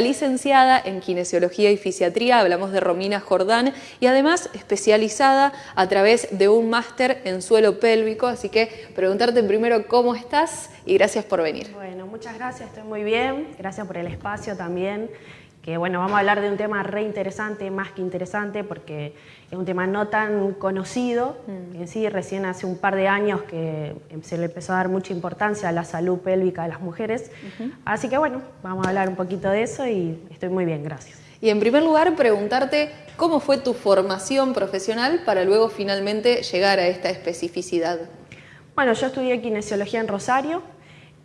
licenciada en Kinesiología y Fisiatría, hablamos de Romina Jordán, y además especializada a través de un máster en suelo pélvico, así que preguntarte primero cómo estás y gracias por venir. Bueno, muchas gracias, estoy muy bien, gracias por el espacio también que bueno, vamos a hablar de un tema re interesante, más que interesante, porque es un tema no tan conocido, mm. en sí recién hace un par de años que se le empezó a dar mucha importancia a la salud pélvica de las mujeres, así que bueno, vamos a hablar un poquito de eso y estoy muy bien, gracias. Y en primer lugar, preguntarte cómo fue tu formación profesional para luego finalmente llegar a esta especificidad. Bueno, yo estudié kinesiología en Rosario,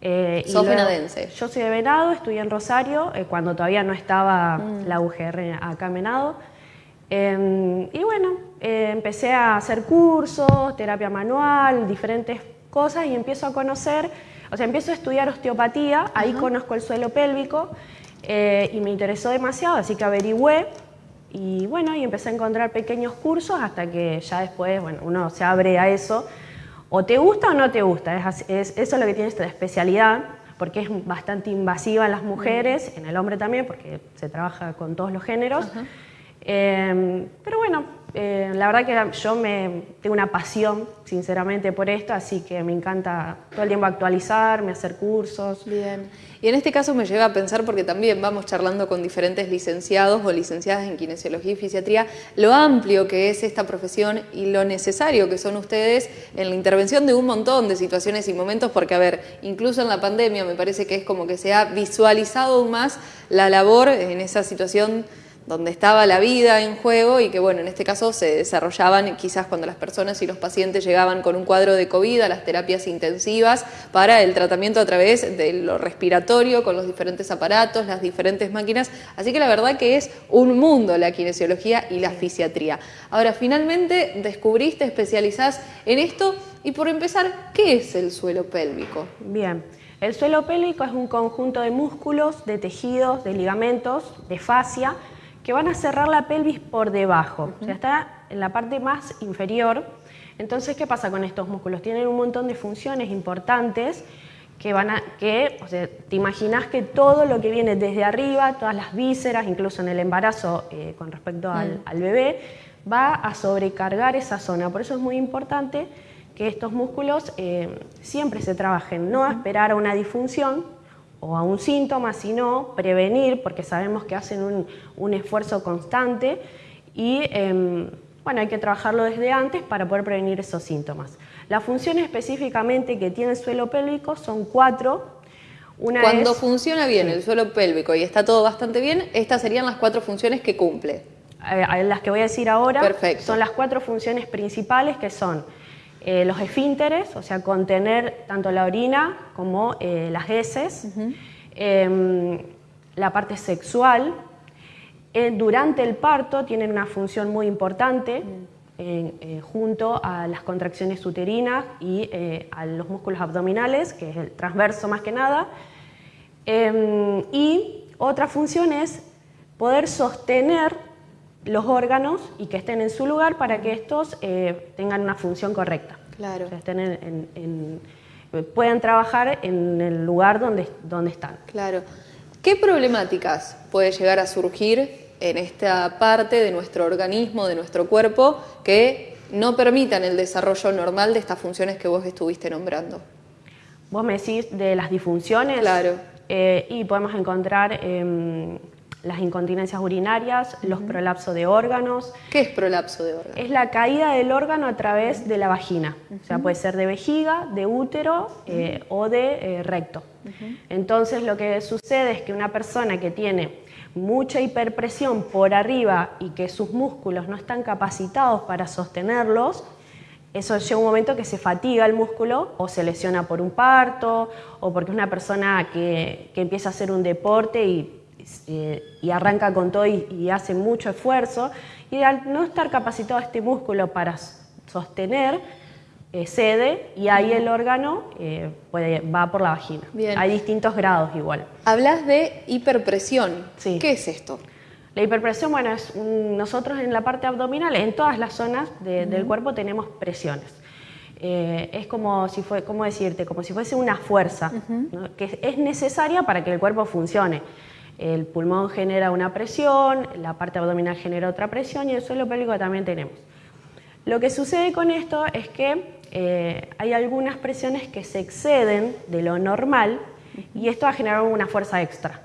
eh, ¿Sos venadense? Yo soy de Venado, estudié en Rosario, eh, cuando todavía no estaba mm. la UGR acá en Venado. Em, y bueno, eh, empecé a hacer cursos, terapia manual, diferentes cosas y empiezo a conocer, o sea, empiezo a estudiar osteopatía, ahí conozco el suelo pélvico y me interesó demasiado, así que averigüé y bueno, y empecé a encontrar pequeños cursos hasta que ya después, bueno, uno se abre a eso o te gusta o no te gusta, es, eso es lo que tiene esta especialidad, porque es bastante invasiva en las mujeres, en el hombre también, porque se trabaja con todos los géneros. Em, pero bueno, eh, la verdad que yo me, tengo una pasión, sinceramente, por esto, así que me encanta todo el tiempo actualizarme, hacer cursos. Bien. Y en este caso me lleva a pensar, porque también vamos charlando con diferentes licenciados o licenciadas en kinesiología y fisiatría, lo amplio que es esta profesión y lo necesario que son ustedes en la intervención de un montón de situaciones y momentos, porque a ver, incluso en la pandemia me parece que es como que se ha visualizado aún más la labor en esa situación donde estaba la vida en juego y que bueno, en este caso se desarrollaban quizás cuando las personas y los pacientes llegaban con un cuadro de COVID a las terapias intensivas para el tratamiento a través de lo respiratorio con los diferentes aparatos, las diferentes máquinas, así que la verdad que es un mundo la kinesiología y la fisiatría. Ahora, finalmente descubriste, especializás en esto y por empezar, ¿qué es el suelo pélvico? Bien. El suelo pélvico es un conjunto de músculos, de tejidos, de ligamentos, de fascia, que van a cerrar la pelvis por debajo, o sea, está en la parte más inferior. Entonces, ¿qué pasa con estos músculos? Tienen un montón de funciones importantes que van a, que, o sea, te imaginas que todo lo que viene desde arriba, todas las vísceras, incluso en el embarazo eh, con respecto al, mm. bebé, va a sobrecargar esa zona. Por eso es muy importante que estos músculos eh, siempre se trabajen, no a esperar a una disfunción, o a un síntoma, sino prevenir, porque sabemos que hacen un, esfuerzo constante y em, bueno, hay que trabajarlo desde antes para poder prevenir esos síntomas. Las funciones específicamente que tiene el suelo pélvico son cuatro. Una Cuando funciona bien el suelo pélvico y está todo bastante bien, estas serían las cuatro funciones que cumple. Eh, las que voy a decir ahora son las cuatro funciones principales que son eh, los esfínteres, o sea, contener tanto la orina como eh, las heces, em, la parte sexual. Eh, durante el parto tienen una función muy importante junto a las contracciones uterinas y a los músculos abdominales, que es el transverso más que nada. Em, y otra función es poder sostener los órganos y que estén en su lugar para que estos eh, tengan una función correcta. Claro. puedan trabajar en el lugar donde, donde están. Claro. ¿Qué problemáticas puede llegar a surgir en esta parte de nuestro organismo, de nuestro cuerpo, que no permitan el desarrollo normal de estas funciones que vos estuviste nombrando? Vos me decís de las disfunciones. Claro. Eh, y podemos encontrar em, las incontinencias urinarias, los prolapsos de órganos. ¿Qué es prolapso de órganos? Es la caída del órgano a través de la vagina. O sea, puede ser de vejiga, de útero eh, o de eh, recto. Entonces lo que sucede es que una persona que tiene mucha hiperpresión por arriba y que sus músculos no están capacitados para sostenerlos, eso llega un momento que se fatiga el músculo o se lesiona por un parto o porque es una persona que, que empieza a hacer un deporte y eh, y arranca con todo y, hace mucho esfuerzo, y al no estar capacitado este músculo para sostener, eh, cede y ahí el órgano eh, puede, va por la vagina. Hay distintos grados igual. Hablas de hiperpresión. ¿Qué es esto? La hiperpresión, bueno, es nosotros en la parte abdominal, en todas las zonas del cuerpo tenemos presiones. es como si fue, ¿cómo decirte? Como si fuese una fuerza que es necesaria para que el cuerpo funcione. El pulmón genera una presión, la parte abdominal genera otra presión y el suelo pélvico también tenemos. Lo que sucede con esto es que eh, hay algunas presiones que se exceden de lo normal y esto va a generar una fuerza extra.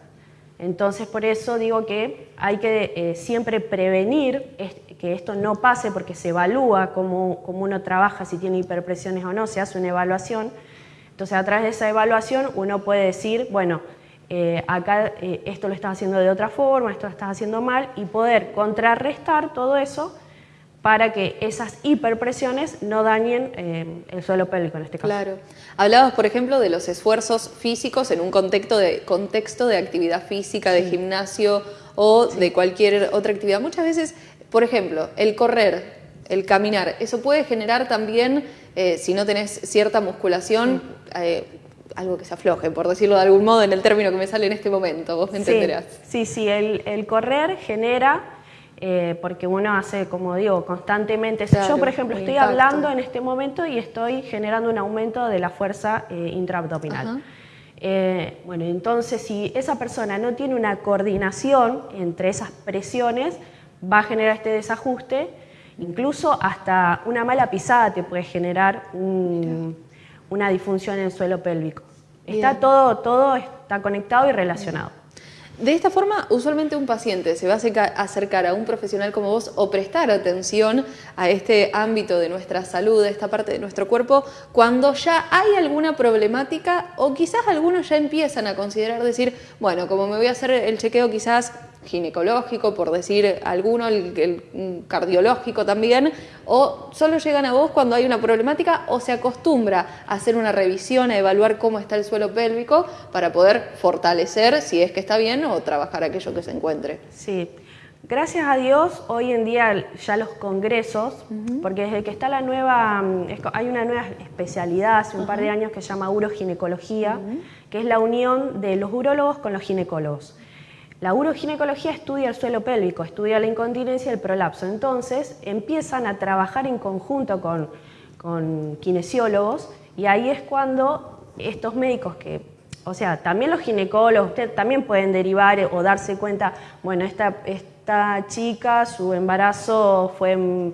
Entonces, por eso digo que hay que eh, siempre prevenir que esto no pase porque se evalúa cómo, uno trabaja, si tiene hiperpresiones o no, se hace una evaluación. Entonces, a través de esa evaluación uno puede decir, bueno, eh, acá esto lo estás haciendo de otra forma, esto lo estás haciendo mal, y poder contrarrestar todo eso para que esas hiperpresiones no dañen eh, el suelo pélvico en este caso. Claro. Hablabas, por ejemplo, de los esfuerzos físicos en un contexto de, contexto de actividad física, de gimnasio o de cualquier otra actividad. Muchas veces, por ejemplo, el correr, el caminar, eso puede generar también, eh, si no tenés cierta musculación, eh, algo que se afloje, por decirlo de algún modo, en el término que me sale en este momento, vos me entenderás. Sí, sí, el, el correr genera eh, porque uno hace, como digo, constantemente. yo, por ejemplo, estoy hablando en este momento y estoy generando un aumento de la fuerza eh, intraabdominal. Eh, bueno, entonces si esa persona no tiene una coordinación entre esas presiones, va a generar este desajuste, incluso hasta una mala pisada te puede generar una disfunción en el suelo pélvico. Está todo, todo está conectado y relacionado. De esta forma, usualmente un paciente se va a acercar a un profesional como vos o prestar atención a este ámbito de nuestra salud, de esta parte de nuestro cuerpo, cuando ya hay alguna problemática o quizás algunos ya empiezan a considerar decir, bueno, como me voy a hacer el chequeo quizás ginecológico, por decir alguno, el, cardiológico también, o solo llegan a vos cuando hay una problemática o se acostumbra a hacer una revisión, a evaluar cómo está el suelo pélvico para poder fortalecer si es que está bien o trabajar aquello que se encuentre. Sí. Gracias a Dios, hoy en día ya los congresos, porque desde que está la nueva, hay una nueva especialidad hace un par de años que se llama uroginecología, que es la unión de los urólogos con los ginecólogos. La uroginecología estudia el suelo pélvico, estudia la incontinencia y el prolapso. Entonces empiezan a trabajar en conjunto con, kinesiólogos y ahí es cuando estos médicos que, o sea, también los ginecólogos, ustedes también pueden derivar o darse cuenta, bueno, esta, esta chica, su embarazo fue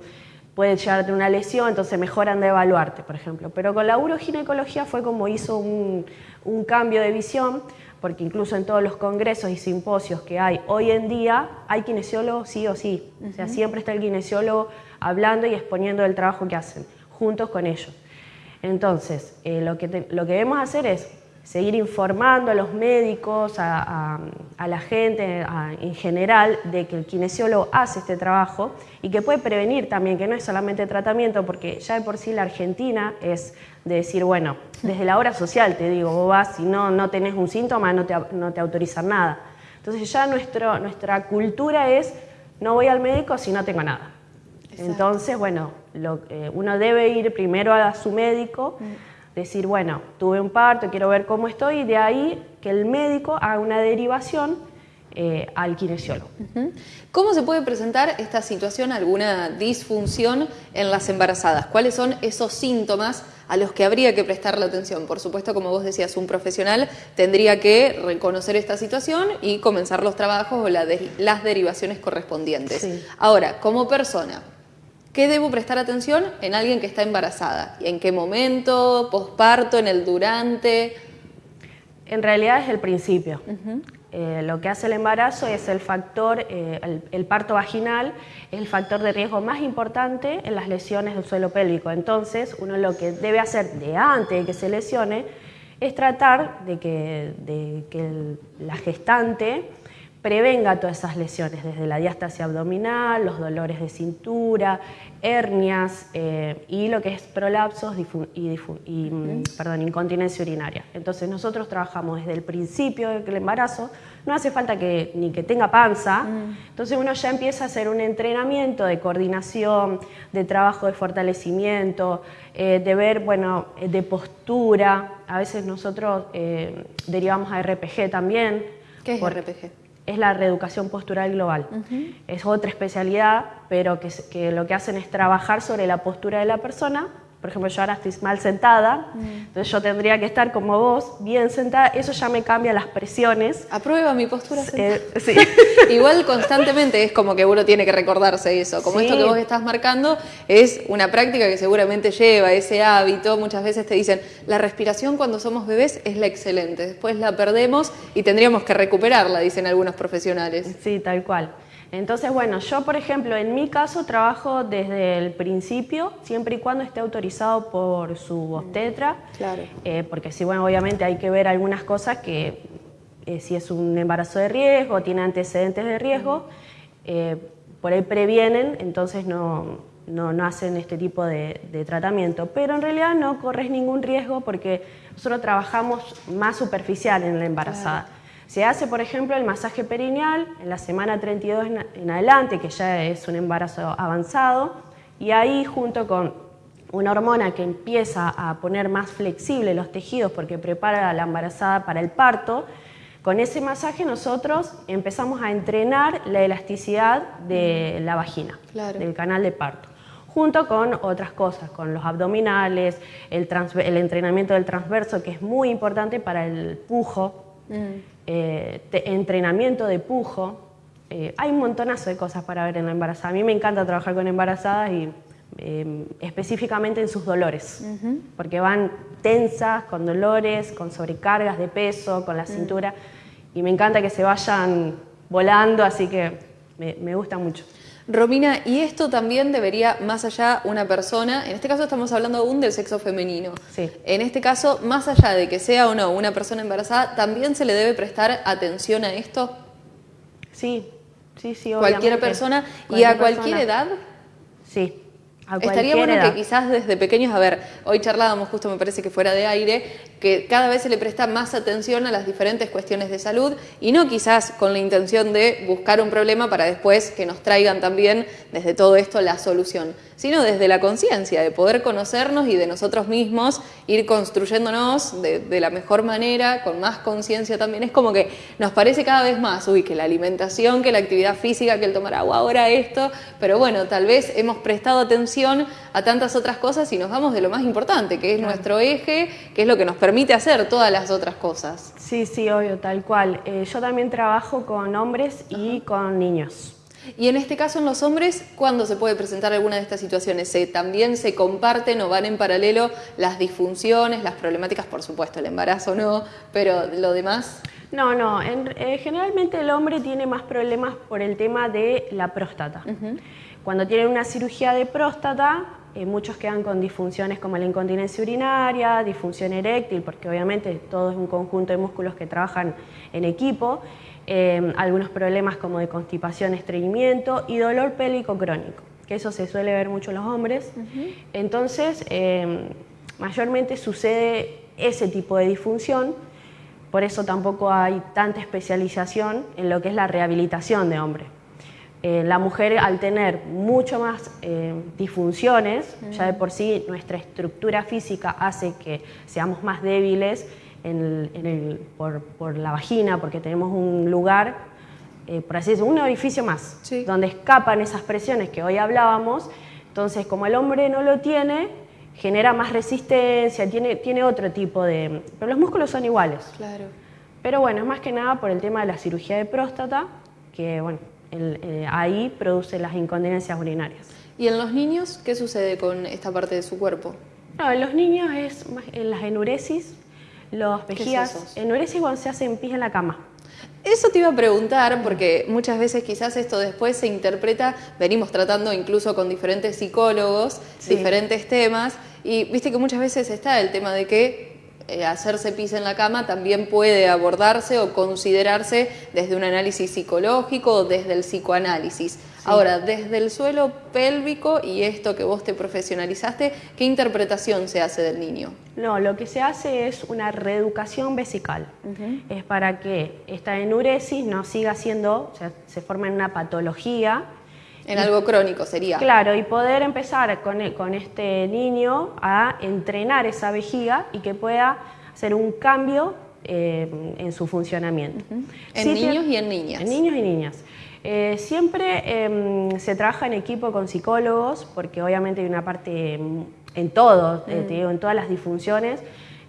puede llegar a una lesión, entonces mejoran de evaluarte, por ejemplo. Pero con la uroginecología fue como hizo un, un cambio de visión, porque incluso en todos los congresos y simposios que hay hoy en día, hay kinesiólogos sí o sí. O sea, siempre está el kinesiólogo hablando y exponiendo el trabajo que hacen, juntos con ellos. Entonces, eh, lo, que lo que debemos hacer es seguir informando a los médicos, a, la gente en general, de que el kinesiólogo hace este trabajo y que puede prevenir también, que no es solamente tratamiento, porque ya de por sí la Argentina es de decir, bueno, desde la hora social te digo, vos vas, si no, no tenés un síntoma, no te, no te autorizan nada. Entonces ya nuestro, nuestra cultura es, no voy al médico si no tengo nada. Entonces, bueno, lo, uno debe ir primero a su médico, mm. Decir, bueno, tuve un parto, quiero ver cómo estoy, y de ahí que el médico haga una derivación eh, al kinesiólogo. ¿Cómo se puede presentar esta situación, alguna disfunción en las embarazadas? ¿Cuáles son esos síntomas a los que habría que prestarle atención? Por supuesto, como vos decías, un profesional tendría que reconocer esta situación y comenzar los trabajos o las derivaciones correspondientes. Ahora, como persona, ¿Qué debo prestar atención en alguien que está embarazada? ¿Y en qué momento? ¿Posparto? ¿En el durante? En realidad es el principio. Eh, lo que hace el embarazo es el factor, eh, el, parto vaginal, es el factor de riesgo más importante en las lesiones del suelo pélvico. Entonces, uno lo que debe hacer de antes de que se lesione es tratar de que, de que la gestante prevenga todas esas lesiones, desde la diástasis abdominal, los dolores de cintura, hernias eh, y lo que es prolapsos y, mm, perdón, incontinencia urinaria. Entonces nosotros trabajamos desde el principio del embarazo, no hace falta que, ni que tenga panza, mm. entonces uno ya empieza a hacer un entrenamiento de coordinación, de trabajo de fortalecimiento, eh, de ver, bueno, eh, de postura, a veces nosotros derivamos a RPG también. ¿Qué es RPG? Es la reeducación postural global. Es otra especialidad, pero que, lo que hacen es trabajar sobre la postura de la persona por ejemplo, yo ahora estoy mal sentada, mm. entonces yo tendría que estar como vos, bien sentada, eso ya me cambia las presiones. ¿Aprueba mi postura eh, sí. Igual constantemente es como que uno tiene que recordarse eso, como esto que vos estás marcando es una práctica que seguramente lleva ese hábito, muchas veces te dicen, la respiración cuando somos bebés es la excelente, después la perdemos y tendríamos que recuperarla, dicen algunos profesionales. Sí, tal cual. Entonces, bueno, yo por ejemplo, en mi caso trabajo desde el principio, siempre y cuando esté autorizado por su obstetra, claro. Eh, porque sí, bueno, obviamente hay que ver algunas cosas que eh, si es un embarazo de riesgo, tiene antecedentes de riesgo, eh, por ahí previenen, entonces no, no, hacen este tipo de, tratamiento. Pero en realidad no corres ningún riesgo porque nosotros trabajamos más superficial en la embarazada. Se hace, por ejemplo, el masaje perineal en la semana 32 en adelante, que ya es un embarazo avanzado, y ahí junto con una hormona que empieza a poner más flexible los tejidos porque prepara a la embarazada para el parto, con ese masaje nosotros empezamos a entrenar la elasticidad de la vagina, del canal de parto, junto con otras cosas, con los abdominales, el, entrenamiento del transverso, que es muy importante para el pujo, mm. Eh, entrenamiento de pujo. Eh, hay un montonazo de cosas para ver en la embarazada. A mí me encanta trabajar con embarazadas y eh, específicamente en sus dolores, porque van tensas, con dolores, con sobrecargas de peso, con la mm. cintura, y me encanta que se vayan volando, así que me gusta mucho. Romina, y esto también debería, más allá, una persona, en este caso estamos hablando aún del sexo femenino. Sí. En este caso, más allá de que sea o no una persona embarazada, ¿también se le debe prestar atención a esto? Sí, sí, sí, obviamente. ¿Cualquier persona y a cualquier edad? Sí. Estaría bueno que quizás desde pequeños, a ver, hoy charlábamos justo me parece que fuera de aire, que cada vez se le presta más atención a las diferentes cuestiones de salud y no quizás con la intención de buscar un problema para después que nos traigan también desde todo esto la solución sino desde la conciencia, de poder conocernos y de nosotros mismos ir construyéndonos de, la mejor manera, con más conciencia también. Es como que nos parece cada vez más, uy, que la alimentación, que la actividad física, que el tomar agua, ahora esto, pero bueno, tal vez hemos prestado atención a tantas otras cosas y nos vamos de lo más importante, que es nuestro eje, que es lo que nos permite hacer todas las otras cosas. Sí, sí, obvio, tal cual. Eh, yo también trabajo con hombres y con niños. Y en este caso en los hombres, ¿cuándo se puede presentar alguna de estas situaciones? ¿También se comparten o van en paralelo las disfunciones, las problemáticas, por supuesto, el embarazo no, pero lo demás? No, no, eh, generalmente el hombre tiene más problemas por el tema de la próstata. Cuando tienen una cirugía de próstata, eh, muchos quedan con disfunciones como la incontinencia urinaria, disfunción eréctil, porque obviamente todo es un conjunto de músculos que trabajan en equipo, Em, algunos problemas como de constipación, estreñimiento y dolor pélvico crónico, que eso se suele ver mucho en los hombres. Entonces, em, mayormente sucede ese tipo de disfunción, por eso tampoco hay tanta especialización en lo que es la rehabilitación de hombre. Eh, la mujer al tener mucho más em, disfunciones, ya de por sí nuestra estructura física hace que seamos más débiles por, la vagina, porque tenemos un lugar, eh, por así decirlo, un orificio más, donde escapan esas presiones que hoy hablábamos. Entonces, como el hombre no lo tiene, genera más resistencia, tiene, tiene otro tipo de... Pero los músculos son iguales. Claro. Pero bueno, es más que nada por el tema de la cirugía de próstata, que bueno, eh, ahí produce las incontinencias urinarias. ¿Y en los niños qué sucede con esta parte de su cuerpo? No, en los niños es en las enuresis, los vejigas, enuresis cuando se hacen pis en la cama. Eso te iba a preguntar, porque muchas veces quizás esto después se interpreta, venimos tratando incluso con diferentes psicólogos, diferentes temas, y viste que muchas veces está el tema de que eh, hacerse pis en la cama también puede abordarse o considerarse desde un análisis psicológico o desde el psicoanálisis. Ahora, desde el suelo pélvico y esto que vos te profesionalizaste, ¿qué interpretación se hace del niño? No, lo que se hace es una reeducación vesical. Es para que esta enuresis no siga siendo, o sea, se forme en una patología. En algo crónico sería. Claro, y poder empezar con, e, con este niño a entrenar esa vejiga y que pueda hacer un cambio eh, en su funcionamiento. En niños y en niñas. En niños y niñas. Eh, siempre em, se trabaja en equipo con psicólogos porque obviamente hay una parte en todo, eh, te digo, en todas las disfunciones.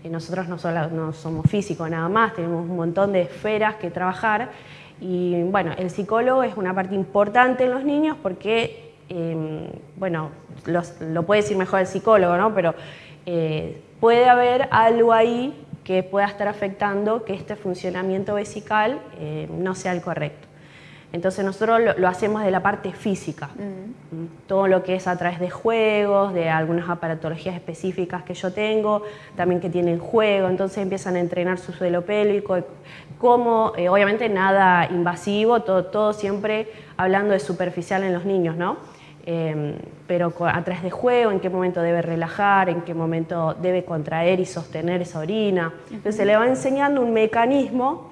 Nosotros no, solo, no somos físicos nada más, tenemos un montón de esferas que trabajar. Y bueno, el psicólogo es una parte importante en los niños porque, em, bueno, lo puede decir mejor el psicólogo, ¿no? Pero eh, puede haber algo ahí que pueda estar afectando que este funcionamiento vesical no sea el correcto. Entonces nosotros lo, hacemos de la parte física, mm. todo lo que es a través de juegos, de algunas aparatologías específicas que yo tengo, también que tienen juego, entonces empiezan a entrenar su suelo pélvico, como eh, obviamente nada invasivo, todo, todo siempre hablando de superficial en los niños, ¿no? Em, pero a través de juego, en qué momento debe relajar, en qué momento debe contraer y sostener esa orina. Entonces se le va enseñando un mecanismo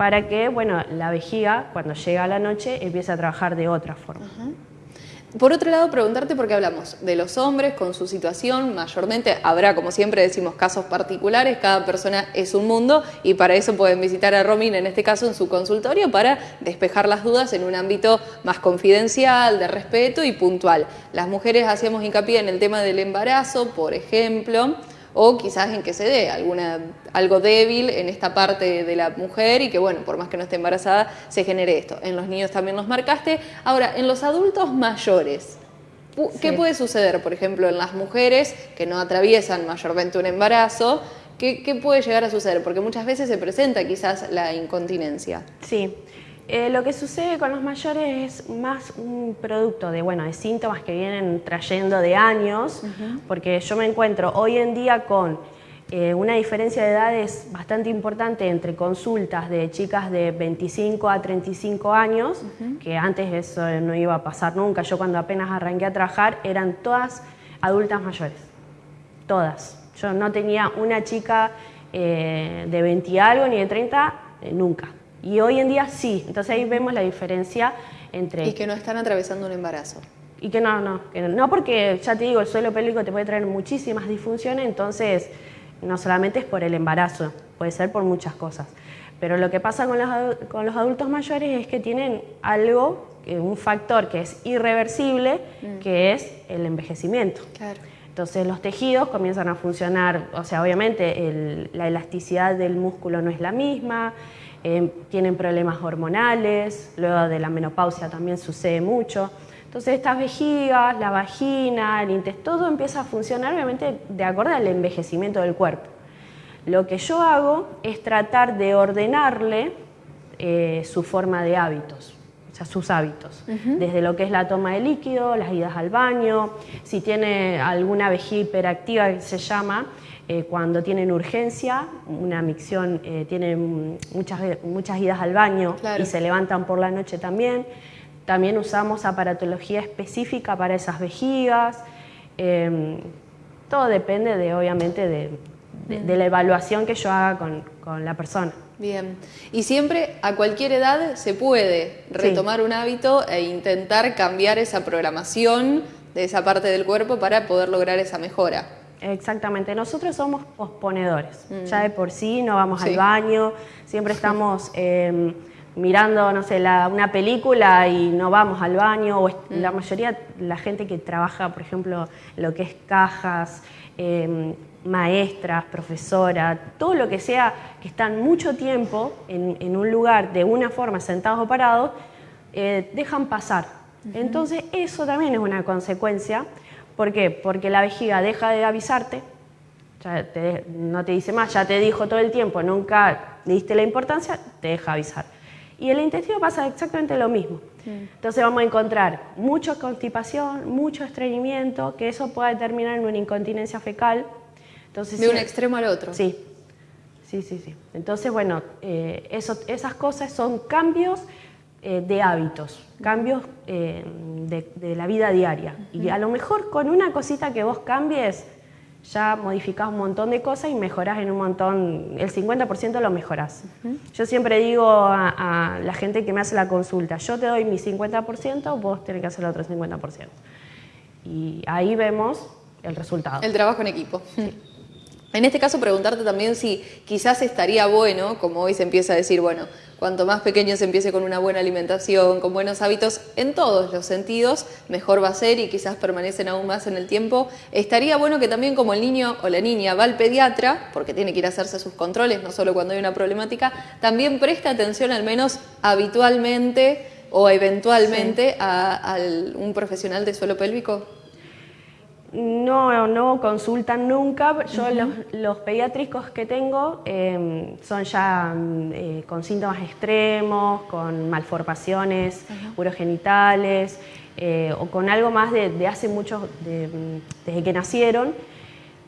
para que bueno, la vejiga, cuando llega la noche, empiece a trabajar de otra forma. Por otro lado, preguntarte por qué hablamos de los hombres con su situación, mayormente habrá, como siempre decimos, casos particulares, cada persona es un mundo y para eso pueden visitar a Romina, en este caso en su consultorio, para despejar las dudas en un ámbito más confidencial, de respeto y puntual. Las mujeres hacíamos hincapié en el tema del embarazo, por ejemplo, o quizás en que se dé alguna, algo débil en esta parte de la mujer y que, bueno, por más que no esté embarazada, se genere esto. En los niños también los marcaste. Ahora, en los adultos mayores, ¿qué puede suceder, por ejemplo, en las mujeres que no atraviesan mayormente un embarazo? ¿Qué, ¿Qué puede llegar a suceder? Porque muchas veces se presenta quizás la incontinencia. Sí. Eh, lo que sucede con los mayores es más un producto de, bueno, de síntomas que vienen trayendo de años, porque yo me encuentro hoy en día con eh, una diferencia de edades bastante importante entre consultas de chicas de 25 a 35 años, que antes eso no iba a pasar nunca. Yo cuando apenas arranqué a trabajar eran todas adultas mayores, todas. Yo no tenía una chica eh, de 20 y algo ni de 30, nunca y hoy en día sí, entonces ahí vemos la diferencia entre... Y que no están atravesando un embarazo. Y que no, no, que no, porque ya te digo, el suelo pélvico te puede traer muchísimas disfunciones, entonces no solamente es por el embarazo, puede ser por muchas cosas. Pero lo que pasa con los, con los adultos mayores es que tienen algo, un factor que es irreversible, mm. que es el envejecimiento. Claro. Entonces los tejidos comienzan a funcionar, o sea, obviamente la elasticidad del músculo no es la misma, eh, tienen problemas hormonales, luego de la menopausia también sucede mucho. Entonces estas vejigas, la vagina, el intestino, todo empieza a funcionar obviamente de acuerdo al envejecimiento del cuerpo. Lo que yo hago es tratar de ordenarle eh, su forma de hábitos, o sea, sus hábitos, desde lo que es la toma de líquido, las idas al baño, si tiene alguna vejiga hiperactiva que se llama, eh, cuando tienen urgencia, una micción eh, tiene muchas, muchas idas al baño y se levantan por la noche también. También usamos aparatología específica para esas vejigas. Em, todo depende de, obviamente, de, la evaluación que yo haga con, la persona. Bien. Y siempre a cualquier edad se puede retomar un hábito e intentar cambiar esa programación de esa parte del cuerpo para poder lograr esa mejora. Exactamente, nosotros somos posponedores, mm. ya de por sí no vamos al baño, siempre estamos em, mirando, no sé, una película y no vamos al baño, o la mm. mayoría, la gente que trabaja, por ejemplo, lo que es cajas, em, maestras, profesoras, todo lo que sea que están mucho tiempo en, un lugar de una forma sentados o parados, eh, dejan pasar. Entonces eso también es una consecuencia ¿Por qué? Porque la vejiga deja de avisarte, no te dice más, ya te dijo todo el tiempo, nunca le diste la importancia, te deja avisar. Y el intestino pasa exactamente lo mismo. Entonces vamos a encontrar mucha constipación, mucho estreñimiento, que eso puede terminar en una incontinencia fecal. Entonces, de un extremo al otro. Sí, sí, sí. sí. Entonces, bueno, eh, esas cosas son cambios eh, de hábitos, cambios eh, de, la vida diaria. Y a lo mejor con una cosita que vos cambies, ya modificás un montón de cosas y mejorás en un montón, el 50% lo mejorás. Yo siempre digo a, la gente que me hace la consulta, yo te doy mi 50%, vos tenés que hacer el otro 50%. Y ahí vemos el resultado. El trabajo en equipo. En este caso preguntarte también si quizás estaría bueno, como hoy se empieza a decir, bueno, cuanto más pequeño se empiece con una buena alimentación, con buenos hábitos en todos los sentidos, mejor va a ser y quizás permanecen aún más en el tiempo. Estaría bueno que también como el niño o la niña va al pediatra, porque tiene que ir a hacerse sus controles, no solo cuando hay una problemática, también preste atención al menos habitualmente o eventualmente a, un profesional de suelo pélvico. No, no consultan nunca. Yo los, pediátricos que tengo em, son ya eh, con síntomas extremos, con malformaciones urogenitales eh, o con algo más de, hace mucho, desde que nacieron,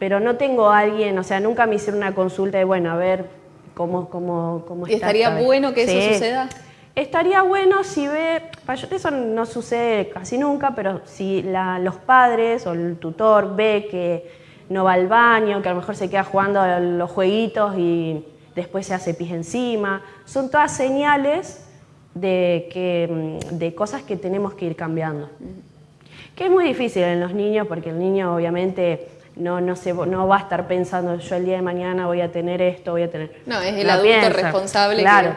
pero no tengo a alguien, o sea, nunca me hicieron una consulta de, bueno, a ver cómo, cómo, cómo ¿Y estaría bueno que eso suceda? Estaría bueno si ve, eso no sucede casi nunca, pero si los padres o el tutor ve que no va al baño, que a lo mejor se queda jugando los jueguitos y después se hace pis encima, son todas señales de, que, de cosas que tenemos que ir cambiando. Que es muy difícil en los niños porque el niño obviamente no, no, se, no va a estar pensando yo el día de mañana voy a tener esto, voy a tener... No, es el adulto responsable. Claro.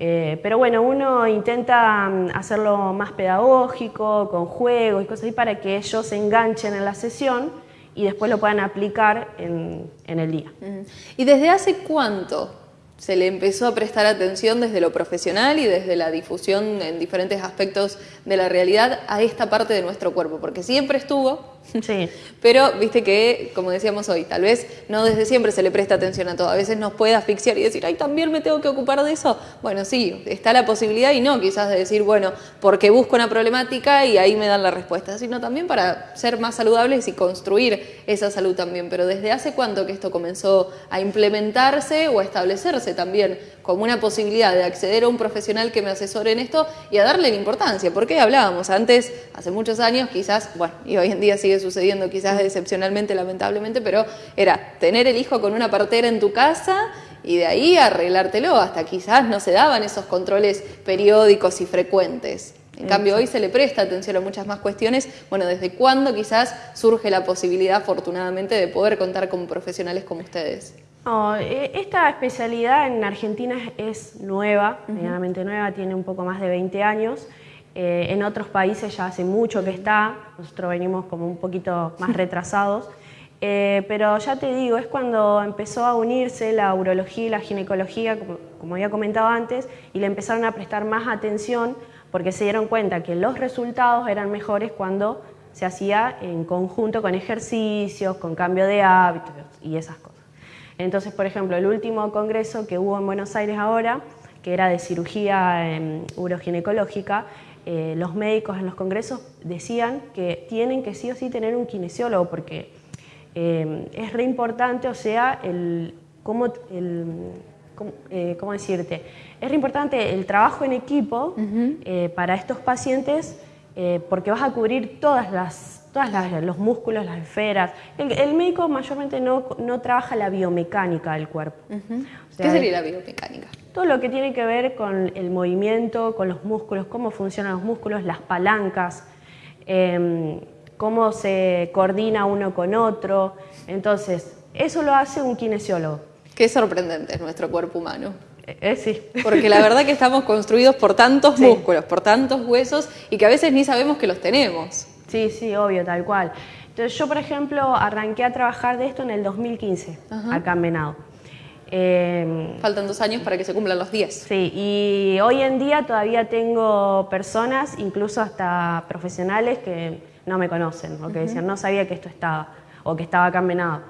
Eh, pero bueno, uno intenta mm, hacerlo más pedagógico, con juegos y cosas así, para que ellos se enganchen en la sesión y después lo puedan aplicar en, en el día. ¿Y desde hace cuánto se le empezó a prestar atención desde lo profesional y desde la difusión en diferentes aspectos de la realidad a esta parte de nuestro cuerpo? Porque siempre estuvo, Sí. Pero viste que, como decíamos hoy, tal vez no desde siempre se le presta atención a todo. A veces nos puede asfixiar y decir, ay, también me tengo que ocupar de eso. Bueno, sí, está la posibilidad y no quizás de decir, bueno, porque busco una problemática y ahí me dan la respuesta, sino también para ser más saludables y construir esa salud también. Pero desde hace cuánto que esto comenzó a implementarse o a establecerse también como una posibilidad de acceder a un profesional que me asesore en esto y a darle la importancia. Porque hablábamos antes, hace muchos años, quizás, bueno, y hoy en día sigue sucediendo quizás excepcionalmente, lamentablemente, pero era tener el hijo con una partera en tu casa y de ahí arreglártelo, hasta quizás no se daban esos controles periódicos y frecuentes. En cambio, hoy se le presta atención a muchas más cuestiones. Bueno, ¿desde cuándo quizás surge la posibilidad, afortunadamente, de poder contar con profesionales como ustedes? E, esta especialidad en Argentina es nueva, medianamente nueva, tiene un poco más de 20 años. Eh, en otros países ya hace mucho que está, nosotros venimos como un poquito más retrasados. Eh, pero ya te digo, es cuando empezó a unirse la urología y la ginecología, como, como había comentado antes, y le empezaron a prestar más atención porque se dieron cuenta que los resultados eran mejores cuando se hacía en conjunto con ejercicios, con cambio de hábitos y esas cosas. Entonces, por ejemplo, el último congreso que hubo en Buenos Aires ahora, que era de cirugía em, uroginecológica, eh, los médicos en los congresos decían que tienen que sí o sí tener un kinesiólogo porque em, es re importante, o sea, el, cómo, eh, ¿cómo decirte? Es re importante el trabajo en equipo eh, para estos pacientes porque vas a cubrir todas las los músculos, las esferas. El, médico mayormente no, no, trabaja la biomecánica del cuerpo. ¿Qué sería la biomecánica? Todo lo que tiene que ver con el movimiento, con los músculos, cómo funcionan los músculos, las palancas, em, cómo se coordina uno con otro. Entonces, eso lo hace un kinesiólogo. Qué sorprendente es nuestro cuerpo humano. Eh, eh, sí. Porque la verdad que estamos construidos por tantos músculos, por tantos huesos y que a veces ni sabemos que los tenemos. Sí, sí, obvio, tal cual. Entonces yo, por ejemplo, arranqué a trabajar de esto en el 2015, acá en Venado. Em, Faltan dos años para que se cumplan los 10. Sí, y hoy en día todavía tengo personas, incluso hasta profesionales, que no me conocen, o que decían, no sabía que esto estaba, o que estaba acá en Venado.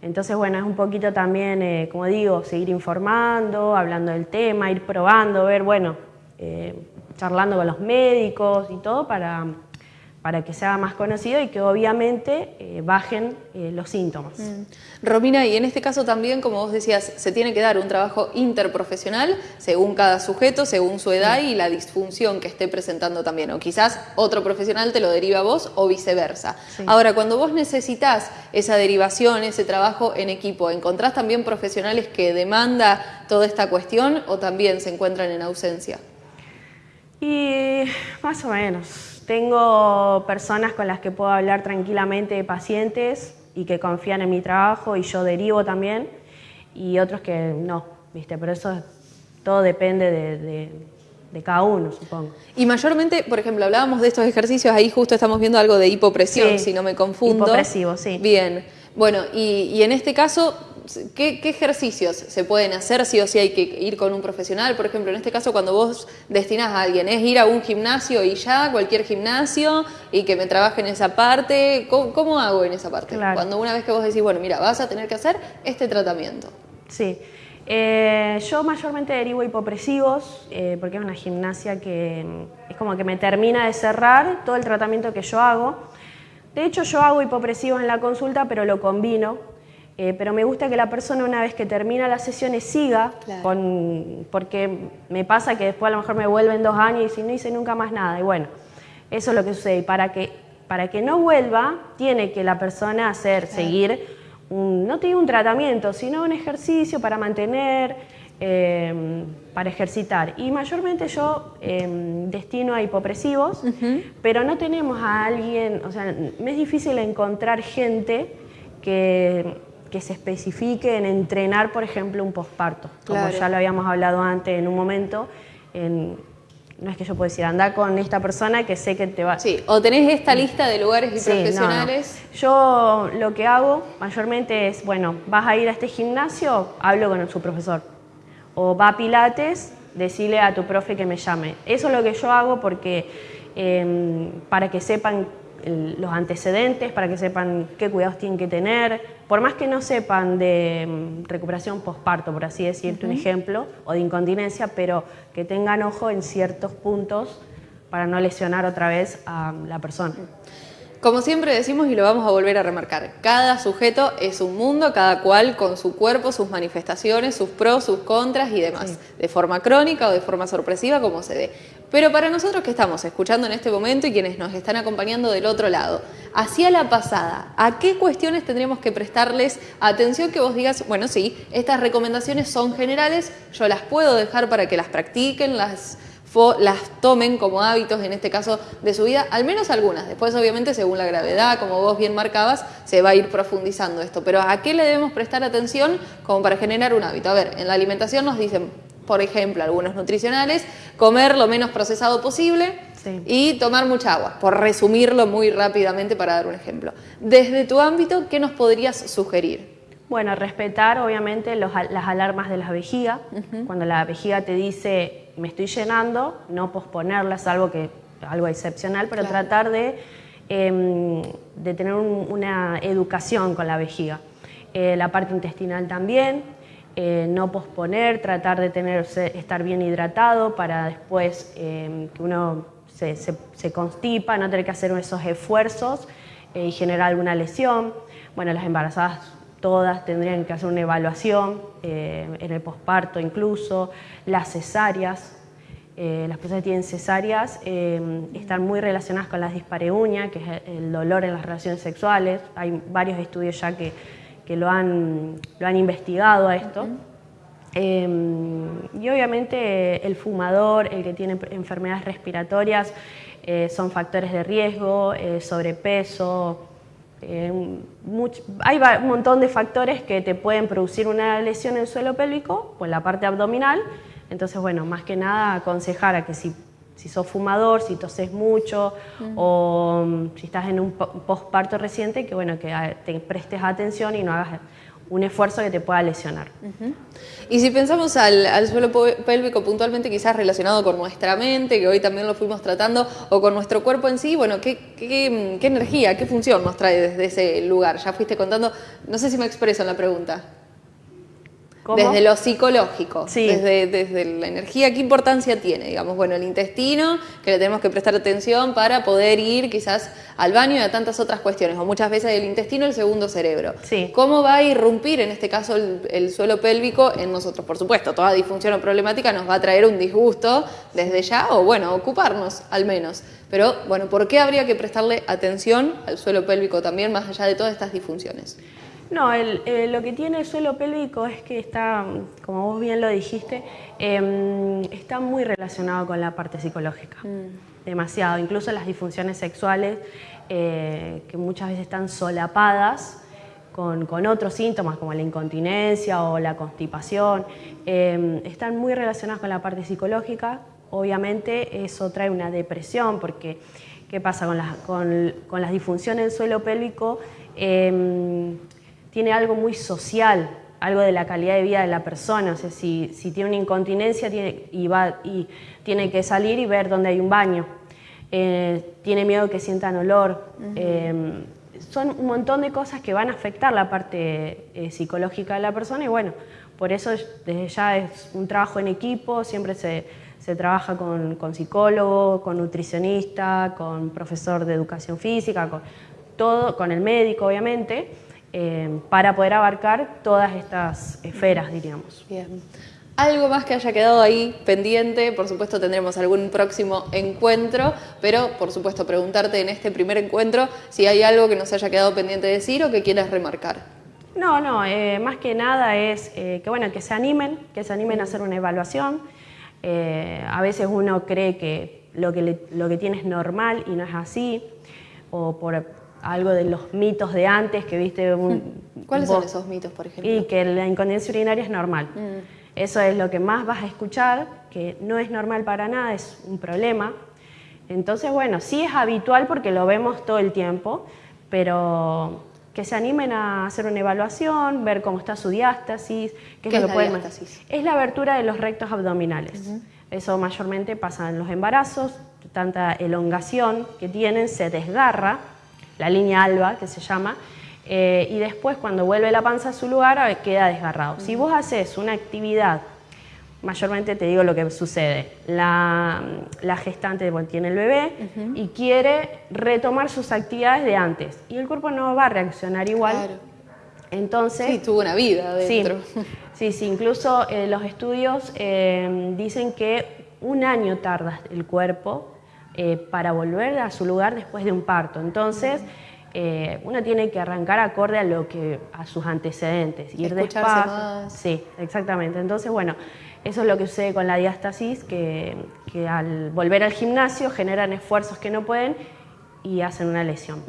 Entonces, bueno, es un poquito también, eh, como digo, seguir informando, hablando del tema, ir probando, ver, bueno, eh, charlando con los médicos y todo para para que sea más conocido y que obviamente eh, bajen eh, los síntomas. Mm. Romina, y en este caso también, como vos decías, se tiene que dar un trabajo interprofesional según cada sujeto, según su edad y la disfunción que esté presentando también, o quizás otro profesional te lo deriva a vos o viceversa. Ahora, cuando vos necesitas esa derivación, ese trabajo en equipo, ¿encontrás también profesionales que demanda toda esta cuestión o también se encuentran en ausencia? Y más o menos. Tengo personas con las que puedo hablar tranquilamente de pacientes, y que confían en mi trabajo y yo derivo también, y otros que no, ¿viste? Pero eso todo depende de, cada uno, supongo. Y mayormente, por ejemplo, hablábamos de estos ejercicios, ahí justo estamos viendo algo de hipopresión, si no me confundo. Hipopresivo, sí. Bien. Bueno, y en este caso, ¿Qué, ejercicios se pueden hacer sí o sí hay que ir con un profesional? Por ejemplo, en este caso cuando vos destinás a alguien, ¿es ir a un gimnasio y ya, cualquier gimnasio, y que me trabaje en esa parte? ¿Cómo, hago en esa parte? Cuando una vez que vos decís, bueno, mira, vas a tener que hacer este tratamiento. Sí. Eh, yo mayormente derivo hipopresivos eh, porque es una gimnasia que es como que me termina de cerrar todo el tratamiento que yo hago. De hecho, yo hago hipopresivos en la consulta, pero lo combino eh, pero me gusta que la persona una vez que termina las sesiones siga, con, porque me pasa que después a lo mejor me vuelven dos años y no hice nunca más nada. Y bueno, eso es lo que sucede. Y para que, para que no vuelva, tiene que la persona hacer, seguir, un, no tiene un tratamiento, sino un ejercicio para mantener, em, para ejercitar. Y mayormente yo em, destino a hipopresivos, pero no tenemos a alguien, o sea, me es difícil encontrar gente que que se especifique en entrenar, por ejemplo, un posparto, como ya lo habíamos hablado antes en un momento. no es que yo pueda decir, anda con esta persona que sé que te va... Sí, o tenés esta lista de lugares y profesionales. Yo lo que hago mayormente es, bueno, vas a ir a este gimnasio, hablo con su profesor. O va a Pilates, decirle a tu profe que me llame. Eso es lo que yo hago porque em, para que sepan los antecedentes, para que sepan qué cuidados tienen que tener, por más que no sepan de mm, recuperación postparto, por así decirte un ejemplo, o de incontinencia, pero que tengan ojo en ciertos puntos para no lesionar otra vez a la persona. Como siempre decimos y lo vamos a volver a remarcar, cada sujeto es un mundo, cada cual con su cuerpo, sus manifestaciones, sus pros, sus contras y demás, de forma crónica o de forma sorpresiva como se dé. Pero para nosotros que estamos escuchando en este momento y quienes nos están acompañando del otro lado, hacia la pasada, ¿a qué cuestiones tendríamos que prestarles atención que vos digas, bueno, sí, estas recomendaciones son generales, yo las puedo dejar para que las practiquen, las las tomen como hábitos, en este caso, de su vida, al menos algunas. Después, obviamente, según la gravedad, como vos bien marcabas, se va a ir profundizando esto. Pero ¿a qué le debemos prestar atención como para generar un hábito? A ver, en la alimentación nos dicen, por ejemplo, algunos nutricionales, comer lo menos procesado posible y tomar mucha agua, por resumirlo muy rápidamente para dar un ejemplo. Desde tu ámbito, ¿qué nos podrías sugerir? Bueno, respetar obviamente las alarmas de la vejiga. Cuando la vejiga te dice me estoy llenando, no posponerlas, algo que algo excepcional, pero tratar de, em, de tener una educación con la vejiga. Eh, la parte intestinal también, eh, no posponer, tratar de tener, estar bien hidratado para después em, que uno se, constipa, no tener que hacer esos esfuerzos eh, y generar alguna lesión. Bueno, las embarazadas todas tendrían que hacer una evaluación eh, en el posparto incluso, las cesáreas. Eh, las personas que tienen cesáreas eh, están muy relacionadas con las dispareunia, que es el dolor en las relaciones sexuales. Hay varios estudios ya que, que lo, han, lo han investigado a esto. y obviamente el fumador, el que tiene enfermedades respiratorias, son factores de riesgo, sobrepeso, eh, hay un montón de factores que te pueden producir una lesión en el suelo pélvico, pues la parte abdominal. Entonces, bueno, más que nada aconsejar a que si, si sos fumador, si toses mucho o mm, si estás en un postparto reciente, que bueno, que ah, te prestes atención y no hagas un esfuerzo que te pueda lesionar. Y si pensamos al, suelo pélvico puntualmente quizás relacionado con nuestra mente, que hoy también lo fuimos tratando, o con nuestro cuerpo en sí, bueno, ¿qué, qué, qué energía, qué función nos trae desde ese lugar? Ya fuiste contando, no sé si me expreso en la pregunta. Desde lo psicológico, desde, desde la energía, ¿qué importancia tiene? Digamos, bueno, el intestino, que le tenemos que prestar atención para poder ir quizás al baño y a tantas otras cuestiones, o muchas veces el intestino, el segundo cerebro. ¿Cómo va a irrumpir en este caso el, suelo pélvico en nosotros? Por supuesto, toda disfunción o problemática nos va a traer un disgusto desde ya, o bueno, ocuparnos al menos. Pero bueno, ¿por qué habría que prestarle atención al suelo pélvico también, más allá de todas estas disfunciones? No, eh, lo que tiene el suelo pélvico es que está, como vos bien lo dijiste, em, está muy relacionado con la parte psicológica. Mm. Demasiado. Incluso las disfunciones sexuales, eh, que muchas veces están solapadas, con, otros síntomas como la incontinencia o la constipación, em, están muy relacionadas con la parte psicológica. Obviamente eso trae una depresión porque ¿qué pasa con, las, con, las disfunciones del suelo pélvico? Em, tiene algo muy social, algo de la calidad de vida de la persona. O sea, si, tiene una incontinencia tiene, y, va, y tiene que salir y ver dónde hay un baño. Eh, tiene miedo que sientan olor son un montón de cosas que van a afectar la parte eh, psicológica de la persona y bueno, por eso desde ya es un trabajo en equipo, siempre se, trabaja con, psicólogo, con nutricionista, con profesor de educación física, con todo, con el médico obviamente, eh, para poder abarcar todas estas esferas, diríamos. Bien. Algo más que haya quedado ahí pendiente, por supuesto tendremos algún próximo encuentro, pero por supuesto preguntarte en este primer encuentro si hay algo que nos haya quedado pendiente de decir o que quieras remarcar. No, no, eh, más que nada es eh, que bueno, que se animen, que se animen a hacer una evaluación. Eh, a veces uno cree que lo que, lo que tiene es normal y no es así, o por algo de los mitos de antes que viste un... ¿Cuáles son esos mitos, por ejemplo? Y que la incontinencia urinaria es normal. Mm. Eso es lo que más vas a escuchar, que no es normal para nada, es un problema. Entonces, bueno, sí es habitual porque lo vemos todo el tiempo, pero que se animen a hacer una evaluación, ver cómo está su diástasis. ¿Qué, es, lo la diástasis? Es la abertura de los rectos abdominales. Eso mayormente pasa en los embarazos, tanta elongación que tienen, se desgarra, la línea alba que se llama, eh, y después cuando vuelve la panza a su lugar queda desgarrado. Si vos haces una actividad, mayormente te digo lo que sucede, la, gestante tiene el bebé y quiere retomar sus actividades de antes y el cuerpo no va a reaccionar igual. Entonces, sí, tuvo una vida dentro. Sí, sí, incluso eh, los estudios eh, dicen que un año tarda el cuerpo para volver a su lugar después de un parto. Entonces, eh, uno tiene que arrancar acorde a lo que a sus antecedentes, ir despacio. Sí, exactamente. Entonces, bueno, eso es lo que sucede con la diástasis, que, al volver al gimnasio generan esfuerzos que no pueden y hacen una lesión.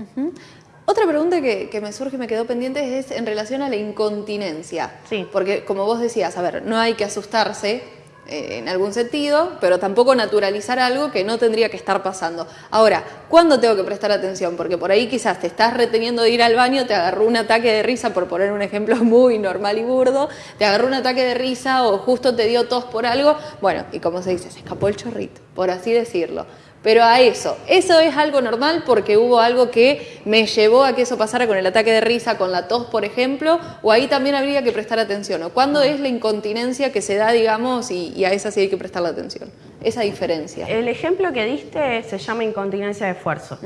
Otra pregunta que, que, me surge y me quedó pendiente es en relación a la incontinencia. Sí. Porque como vos decías, a ver, no hay que asustarse eh, en algún sentido, pero tampoco naturalizar algo que no tendría que estar pasando. Ahora, ¿cuándo tengo que prestar atención? Porque por ahí quizás te estás reteniendo de ir al baño, te agarró un ataque de risa, por poner un ejemplo muy normal y burdo, te agarró un ataque de risa o justo te dio tos por algo, bueno, y como se dice, se escapó el chorrito, por así decirlo pero a eso. Eso es algo normal porque hubo algo que me llevó a que eso pasara con el ataque de risa, con la tos, por ejemplo, o ahí también habría que prestar atención. ¿O cuándo es la incontinencia que se da, digamos, y, a esa sí hay que prestar la atención? Esa diferencia. El ejemplo que diste se llama incontinencia de esfuerzo.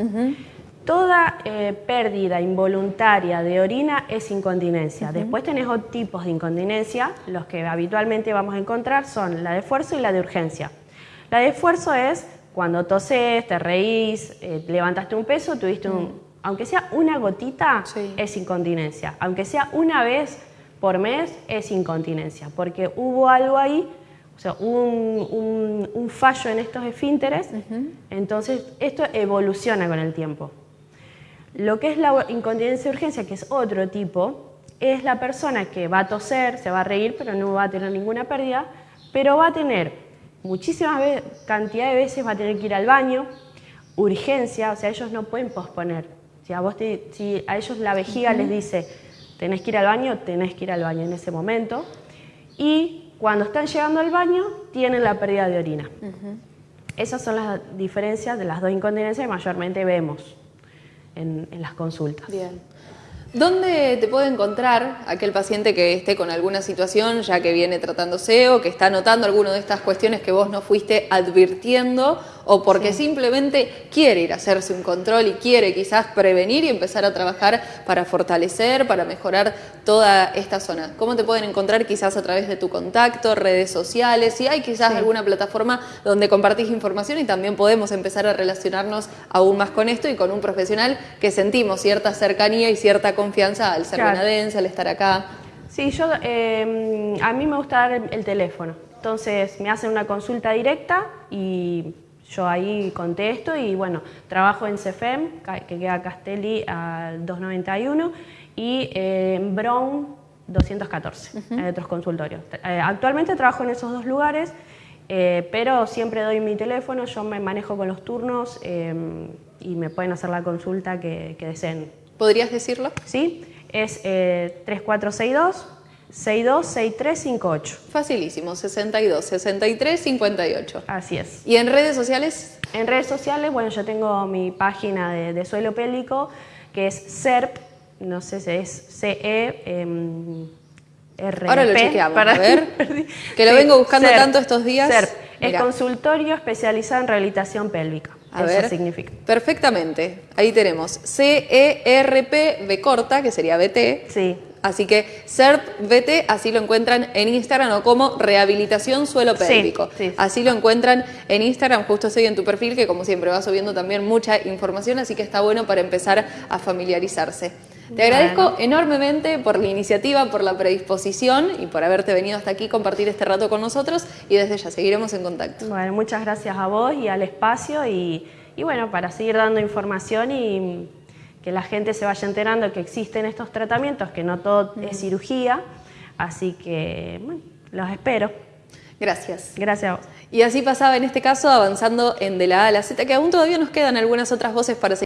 Toda eh, pérdida involuntaria de orina es incontinencia. Después tenés otros tipos de incontinencia, los que habitualmente vamos a encontrar son la de esfuerzo y la de urgencia. La de esfuerzo es cuando toses, te reís, eh, levantaste un peso, tuviste un... Aunque sea una gotita, es incontinencia. Aunque sea una vez por mes, es incontinencia. Porque hubo algo ahí, o sea, un, un, fallo en estos esfínteres, entonces esto evoluciona con el tiempo. Lo que es la incontinencia de urgencia, que es otro tipo, es la persona que va a toser, se va a reír, pero no va a tener ninguna pérdida, pero va a tener muchísimas veces, cantidad de veces va a tener que ir al baño, urgencia, o sea, ellos no pueden posponer. Si a, vos si a ellos la vejiga les dice, tenés que ir al baño, tenés que ir al baño en ese momento. Y cuando están llegando al baño, tienen la pérdida de orina. Esas son las diferencias de las dos incontinencias que mayormente vemos en, en las consultas. Bien. ¿Dónde te puede encontrar aquel paciente que esté con alguna situación ya que viene tratándose o que está notando alguna de estas cuestiones que vos no fuiste advirtiendo o porque simplemente quiere ir a hacerse un control y quiere quizás prevenir y empezar a trabajar para fortalecer, para mejorar toda esta zona. ¿Cómo te pueden encontrar quizás a través de tu contacto, redes sociales? Si hay quizás alguna plataforma donde compartís información y también podemos empezar a relacionarnos aún más con esto y con un profesional que sentimos cierta cercanía y cierta confianza al ser claro. al estar acá. Sí, yo, eh, a mí me gusta dar el teléfono. Entonces me hacen una consulta directa y yo ahí contesto y bueno, trabajo en CEFEM, que queda Castelli al 291, y en Brown 214, hay otros consultorios. Eh, actualmente trabajo en esos dos lugares, eh, pero siempre doy mi teléfono, yo me manejo con los turnos em, y me pueden hacer la consulta que, deseen. ¿Podrías decirlo? Sí, es 3462 626358. Facilísimo, 62 63 58. Así es. ¿Y en redes sociales? En redes sociales, bueno, yo tengo mi página de, suelo pélvico que es SERP, no sé si es CE. Em, Ahora lo chequeamos, para... a ver. que lo vengo buscando tanto estos días. SERP, es consultorio especializado en rehabilitación pélvica. A Eso ver, significa. Perfectamente. Ahí tenemos CERP B corta, que sería BT. Sí. Así que CERPVT, así lo encuentran en Instagram o como Rehabilitación Suelo Pélvico. Así lo encuentran en Instagram, justo estoy en tu perfil, que como siempre va subiendo también mucha información, así que está bueno para empezar a familiarizarse. Te agradezco enormemente por la iniciativa, por la predisposición y por haberte venido hasta aquí compartir este rato con nosotros y desde ya seguiremos en contacto. Bueno, muchas gracias a vos y al espacio y, y bueno, para seguir dando información y que la gente se vaya enterando que existen estos tratamientos, que no todo es cirugía, así que bueno, los espero. Gracias. Gracias a vos. Y así pasaba en este caso avanzando en de la A a la Z, que aún todavía nos quedan algunas otras voces para seguir.